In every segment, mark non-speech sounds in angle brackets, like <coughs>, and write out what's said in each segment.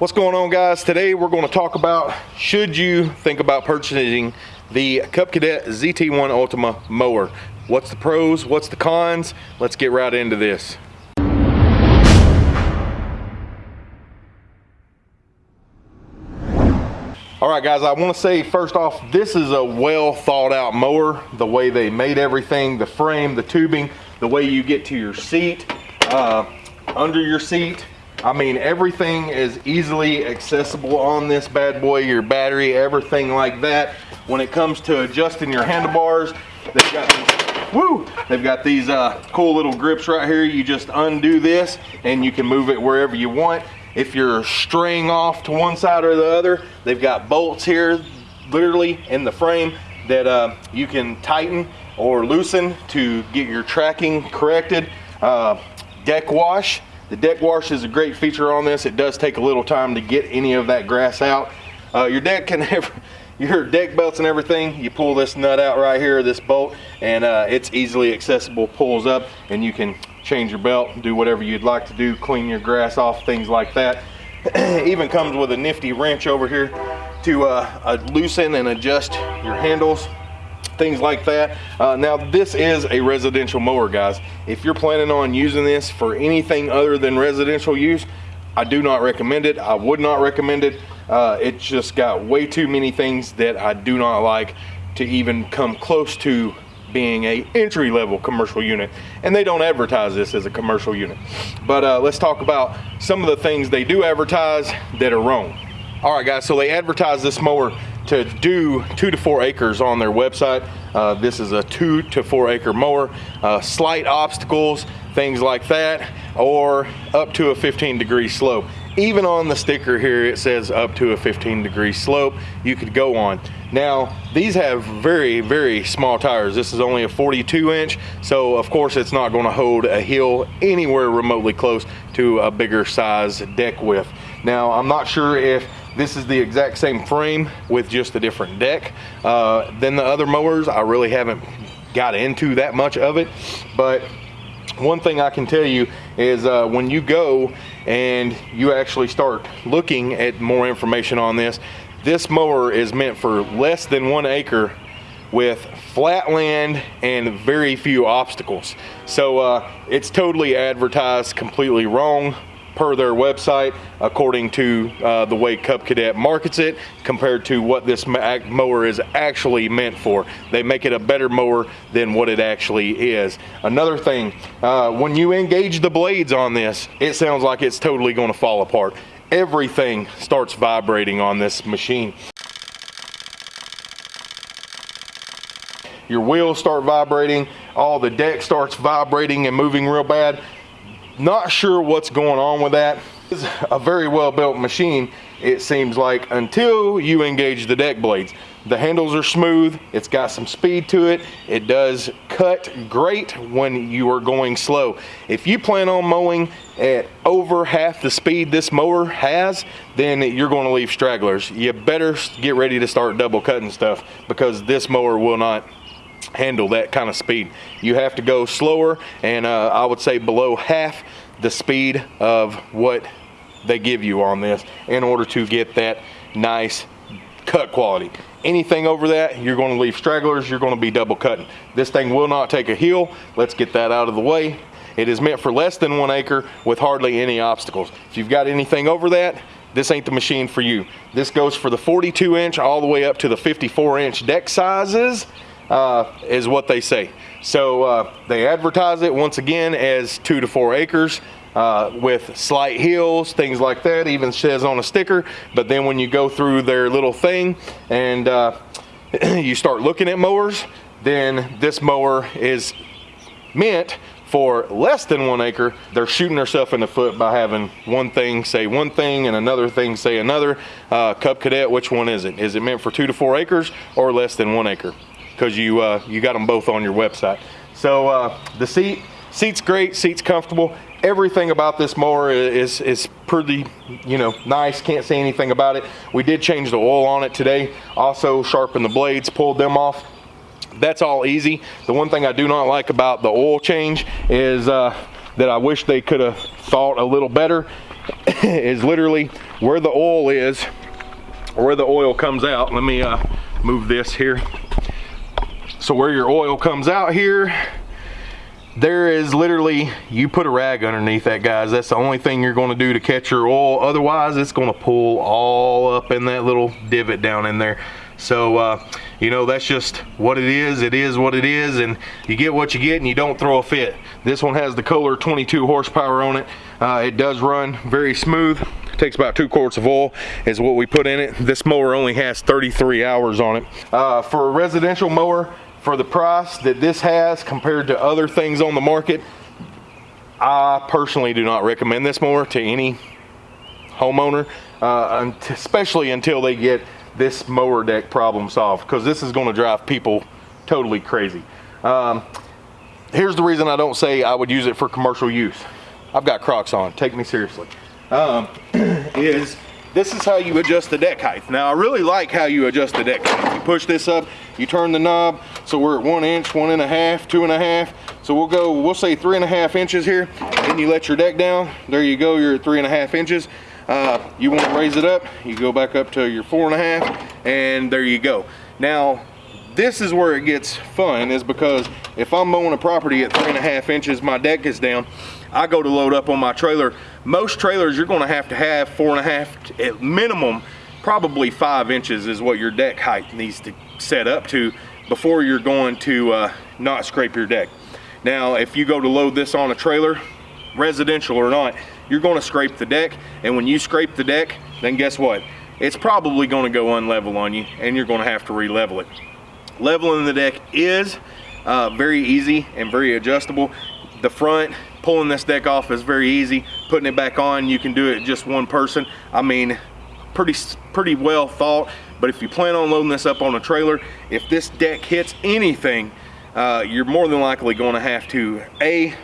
What's going on guys? Today we're going to talk about should you think about purchasing the Cub Cadet ZT1 Ultima mower. What's the pros, what's the cons? Let's get right into this. All right guys, I wanna say first off, this is a well thought out mower. The way they made everything, the frame, the tubing, the way you get to your seat, uh, under your seat. I mean, everything is easily accessible on this bad boy, your battery, everything like that. When it comes to adjusting your handlebars, they've got these, woo, they've got these uh, cool little grips right here. You just undo this and you can move it wherever you want. If you're straying off to one side or the other, they've got bolts here, literally in the frame that uh, you can tighten or loosen to get your tracking corrected. Uh, deck wash, the deck wash is a great feature on this. It does take a little time to get any of that grass out. Uh, your deck can <laughs> have your deck belts and everything, you pull this nut out right here, this bolt, and uh, it's easily accessible, pulls up, and you can change your belt, do whatever you'd like to do, clean your grass off, things like that. It <clears throat> even comes with a nifty wrench over here to uh, loosen and adjust your handles things like that. Uh, now this is a residential mower guys. If you're planning on using this for anything other than residential use, I do not recommend it. I would not recommend it. Uh, it's just got way too many things that I do not like to even come close to being a entry level commercial unit and they don't advertise this as a commercial unit but uh, let's talk about some of the things they do advertise that are wrong all right guys so they advertise this mower to do two to four acres on their website. Uh, this is a two to four acre mower. Uh, slight obstacles things like that or up to a 15 degree slope. Even on the sticker here it says up to a 15 degree slope you could go on. Now these have very very small tires. This is only a 42 inch so of course it's not going to hold a hill anywhere remotely close to a bigger size deck width. Now i'm not sure if this is the exact same frame with just a different deck uh, than the other mowers i really haven't got into that much of it but one thing I can tell you is uh, when you go and you actually start looking at more information on this, this mower is meant for less than one acre with flat land and very few obstacles. So uh, it's totally advertised completely wrong per their website according to uh, the way Cub Cadet markets it compared to what this mower is actually meant for. They make it a better mower than what it actually is. Another thing, uh, when you engage the blades on this, it sounds like it's totally going to fall apart. Everything starts vibrating on this machine. Your wheels start vibrating, all the deck starts vibrating and moving real bad not sure what's going on with that. It's a very well built machine, it seems like, until you engage the deck blades. The handles are smooth, it's got some speed to it, it does cut great when you are going slow. If you plan on mowing at over half the speed this mower has, then you're going to leave stragglers. You better get ready to start double cutting stuff because this mower will not handle that kind of speed. You have to go slower and uh, I would say below half the speed of what they give you on this in order to get that nice cut quality. Anything over that, you're gonna leave stragglers, you're gonna be double cutting. This thing will not take a heel. Let's get that out of the way. It is meant for less than one acre with hardly any obstacles. If you've got anything over that, this ain't the machine for you. This goes for the 42 inch all the way up to the 54 inch deck sizes uh, is what they say. So uh, they advertise it once again as two to four acres uh, with slight hills, things like that, even says on a sticker. But then when you go through their little thing and uh, <clears throat> you start looking at mowers, then this mower is meant for less than one acre, they're shooting themselves in the foot by having one thing say one thing and another thing say another. Uh, Cub Cadet, which one is it? Is it meant for two to four acres or less than one acre? Because you uh, you got them both on your website. So uh, the seat seat's great, seat's comfortable. Everything about this mower is is pretty, you know, nice. Can't say anything about it. We did change the oil on it today. Also sharpened the blades, pulled them off. That's all easy. The one thing I do not like about the oil change is uh, that I wish they could have thought a little better <coughs> is literally where the oil is, or where the oil comes out. Let me uh, move this here. So where your oil comes out here, there is literally, you put a rag underneath that guys. That's the only thing you're gonna do to catch your oil. Otherwise, it's gonna pull all up in that little divot down in there. So, uh, you know, that's just what it is. It is what it is, and you get what you get, and you don't throw a fit. This one has the Kohler 22 horsepower on it. Uh, it does run very smooth. It takes about two quarts of oil is what we put in it. This mower only has 33 hours on it. Uh, for a residential mower, for the price that this has compared to other things on the market, I personally do not recommend this mower to any homeowner, uh, especially until they get this mower deck problem solved because this is going to drive people totally crazy. Um, here's the reason I don't say I would use it for commercial use. I've got Crocs on, take me seriously. Um, <clears throat> is this is how you adjust the deck height. Now I really like how you adjust the deck height. You push this up, you turn the knob, so we're at one inch, one and a half, two and a half. So we'll go, we'll say three and a half inches here. Then you let your deck down. There you go, you're at three and a half inches. Uh, you want to raise it up, you go back up to your four and a half, and there you go. Now, this is where it gets fun, is because if I'm mowing a property at three and a half inches, my deck is down, I go to load up on my trailer. Most trailers, you're gonna have to have four and a half, at minimum, probably five inches is what your deck height needs to set up to before you're going to uh, not scrape your deck. Now, if you go to load this on a trailer, residential or not, you're gonna scrape the deck. And when you scrape the deck, then guess what? It's probably gonna go unlevel on you and you're gonna have to re-level it. Leveling the deck is uh, very easy and very adjustable. The front, pulling this deck off is very easy. Putting it back on, you can do it just one person. I mean, pretty, pretty well thought. But if you plan on loading this up on a trailer, if this deck hits anything, uh, you're more than likely going to have to, A,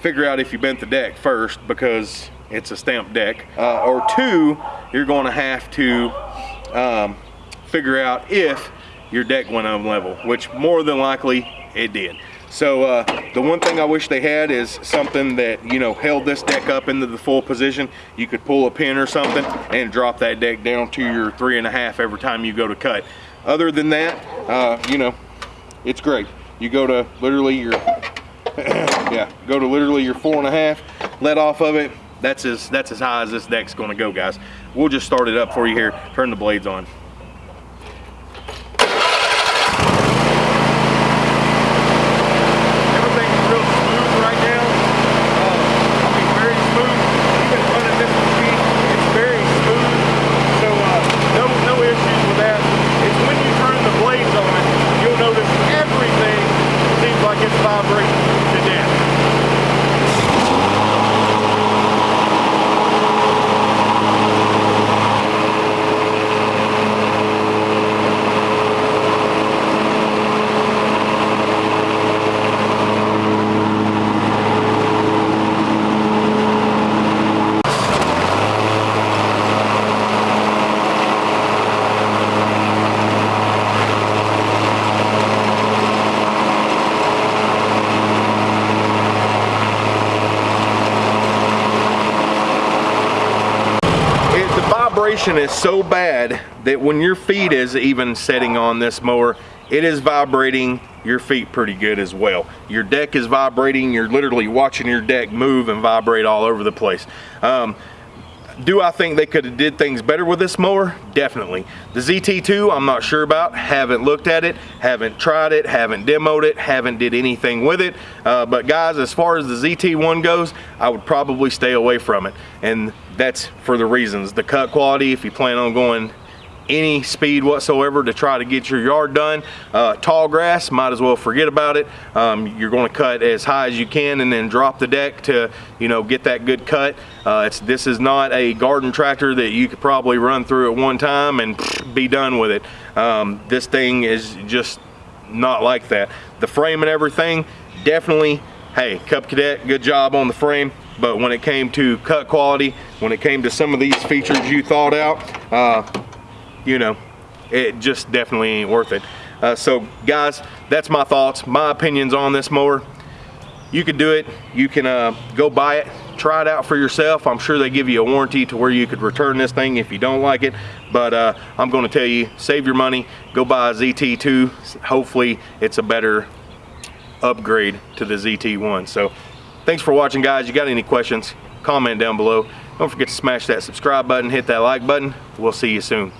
figure out if you bent the deck first because it's a stamped deck, uh, or two, you're going to have to um, figure out if your deck went unlevel, which more than likely it did. So uh, the one thing I wish they had is something that, you know, held this deck up into the full position. You could pull a pin or something and drop that deck down to your three and a half every time you go to cut. Other than that, uh, you know, it's great. You go to literally your <coughs> yeah, go to literally your four and a half, let off of it. That's as, that's as high as this deck's gonna go, guys. We'll just start it up for you here, turn the blades on. Vibration is so bad that when your feet is even setting on this mower, it is vibrating your feet pretty good as well. Your deck is vibrating, you're literally watching your deck move and vibrate all over the place. Um, do I think they could have did things better with this mower? Definitely. The ZT2, I'm not sure about. Haven't looked at it, haven't tried it, haven't demoed it, haven't did anything with it. Uh, but guys, as far as the ZT1 goes, I would probably stay away from it. And that's for the reasons. The cut quality, if you plan on going any speed whatsoever to try to get your yard done. Uh, tall grass, might as well forget about it. Um, you're going to cut as high as you can and then drop the deck to, you know, get that good cut. Uh, it's, this is not a garden tractor that you could probably run through at one time and <sniffs> be done with it. Um, this thing is just not like that. The frame and everything, definitely, hey, Cub Cadet, good job on the frame but when it came to cut quality, when it came to some of these features you thought out, uh, you know, it just definitely ain't worth it. Uh, so guys, that's my thoughts, my opinions on this mower. You can do it, you can uh, go buy it, try it out for yourself. I'm sure they give you a warranty to where you could return this thing if you don't like it. But uh, I'm going to tell you, save your money, go buy a ZT2. Hopefully it's a better upgrade to the ZT1. So thanks for watching guys. You got any questions, comment down below. Don't forget to smash that subscribe button, hit that like button. We'll see you soon.